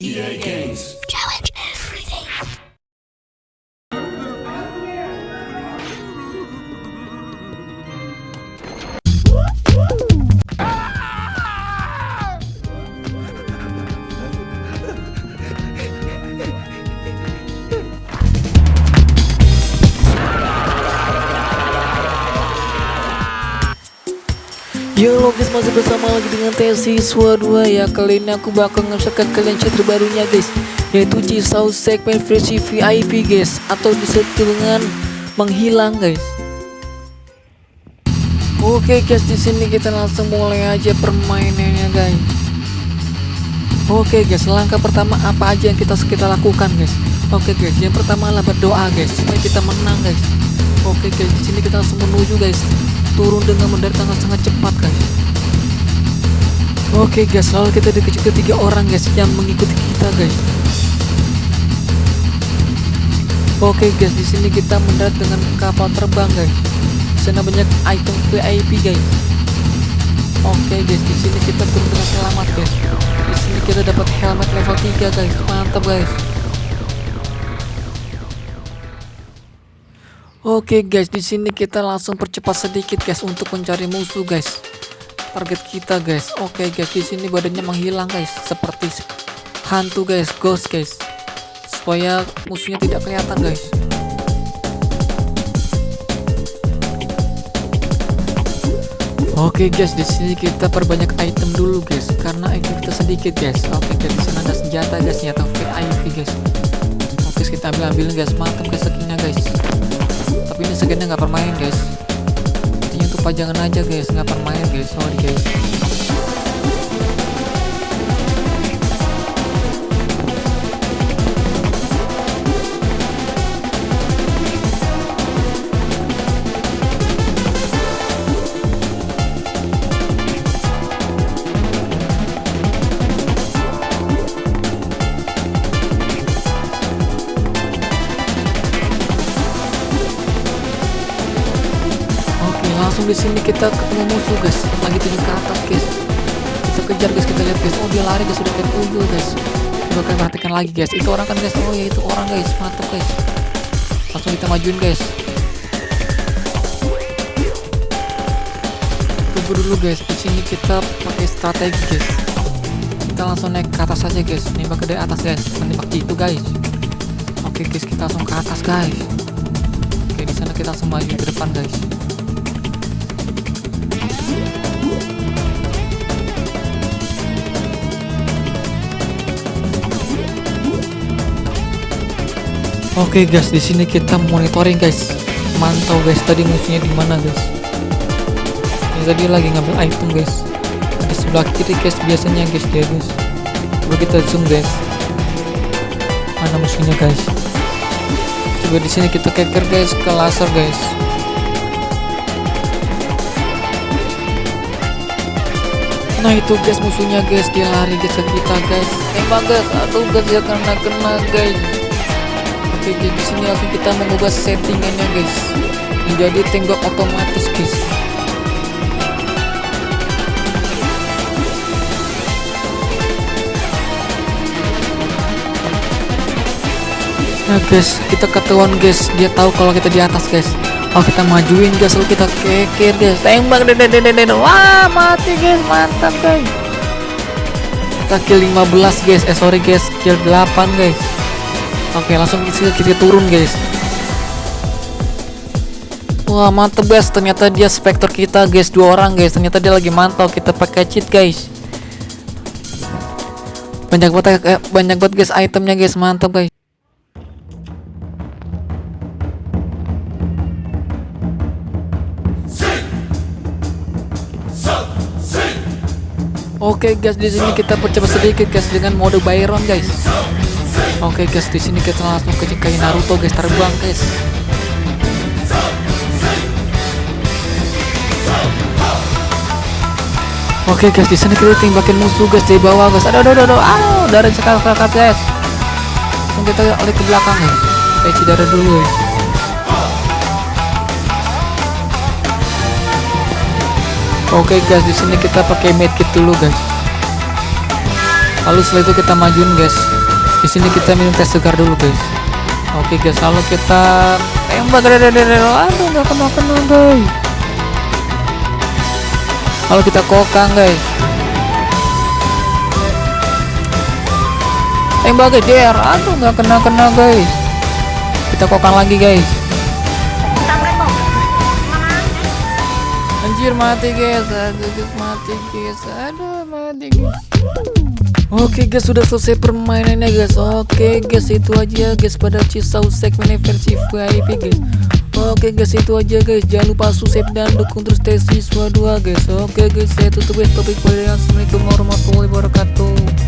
EA Games. Challenge Yo guys masih bersama lagi dengan Siswa 2 ya Kali ini aku bakal nge-share kalian chat terbarunya guys. Yaitu Cisau segmen versi VIP guys. Atau disebut dengan menghilang guys. Oke guys di sini kita langsung mulai aja permainannya guys. Oke guys langkah pertama apa aja yang kita kita lakukan guys? Oke guys yang pertama adalah berdoa guys. Supaya kita menang guys. Oke guys di sini kita langsung menuju guys turun dengan mendarat sangat-sangat cepat guys oke guys lalu kita dikejar ketiga orang guys yang mengikuti kita guys. Oke guys di sini kita mendarat dengan kapal terbang guys. Sana banyak item VIP guys. Oke guys di sini kita turun dengan selamat guys. Di sini kita dapat helmet level 3 guys. Mantap guys Oke guys, di sini kita langsung percepat sedikit guys untuk mencari musuh guys. Target kita guys. Oke guys, di sini badannya menghilang guys, seperti hantu guys, ghost guys. Supaya musuhnya tidak kelihatan guys. Oke guys, di sini kita perbanyak item dulu guys, karena item kita sedikit guys. Oke guys, di sini ada senjata guys, senjata VIP guys. Oke, kita ambil ambil guys, mantap guys skinnya guys nggak permain guys. Ini untuk pajangan aja guys. Nggak permain guys. Sorry guys langsung di sini kita ketemu musuh guys. Lagi tujuh ke atas guys. Kita kejar guys, kita lihat guys. Oh dia lari guys, sudah kayak guys. Coba kalian perhatikan lagi guys. Itu orang kan guys. Oh ya itu orang guys. Mantap guys. Langsung kita majuin guys. Tunggu dulu guys. Di sini kita pakai strategi guys. Kita langsung naik ke atas aja guys. Nembak ke dari atas guys. Menembak itu guys. Oke guys, kita langsung ke atas guys. Oke, di sana kita langsung maju ke depan guys. Oke guys, di sini kita monitoring guys. Mantau guys, tadi musuhnya di mana guys? Ini tadi lagi ngambil item guys. Di sebelah kiri guys biasanya guys dia guys. Coba kita zoom guys. Mana musuhnya guys? Coba di sini kita keker guys ke laser guys. Nah itu guys musuhnya guys dia lari guys ke kita guys. Tembak guys, aduh guys dia kena kena guys. Oke guys di sini langsung kita mengubah settingannya guys menjadi tembak otomatis guys. Nah guys, kita ketahuan guys, dia tahu kalau kita di atas guys. Oh kita majuin guys, lalu kita keker guys, tembak deh deh deh, wah mati guys, mantap guys. Kita kill 15 guys, eh sorry guys, kill 8 guys. Oke langsung kita, kita turun guys. Wah mantep guys, ternyata dia spektor kita guys, dua orang guys, ternyata dia lagi mantau. Kita pakai cheat guys. Banyak banget, eh, banyak banget guys itemnya guys, mantap guys. Oke guys, di sini kita percepat sedikit guys dengan mode Byron guys. Oke guys, di sini kita langsung ke Naruto guys terbang guys. Oke guys, di sini kita tembakin musuh guys di bawah guys. Aduh aduh aduh, aduh, darah sekali guys. Kita oleh ke belakang guys. Kita isi darah dulu guys. Oke guys, di sini kita pakai medkit dulu guys. lalu setelah itu kita majuin guys. Di sini kita minum teh segar dulu guys. Oke guys lalu kita tembak. Aduh nggak kena kena guys. Lalu kita kokang guys. Tembak guys der aduh nggak kena kena guys. Kita kokang lagi guys anjir mati guys. Aduh mati guys. Aduh mati guys. Oke guys sudah selesai permainannya guys. Oke guys itu aja guys pada Cisau segmen versi VIP guys. Oke guys itu aja guys. Jangan lupa subscribe dan dukung terus tes siswa 2 guys. Oke guys saya tutup guys topik pada Assalamualaikum warahmatullahi wabarakatuh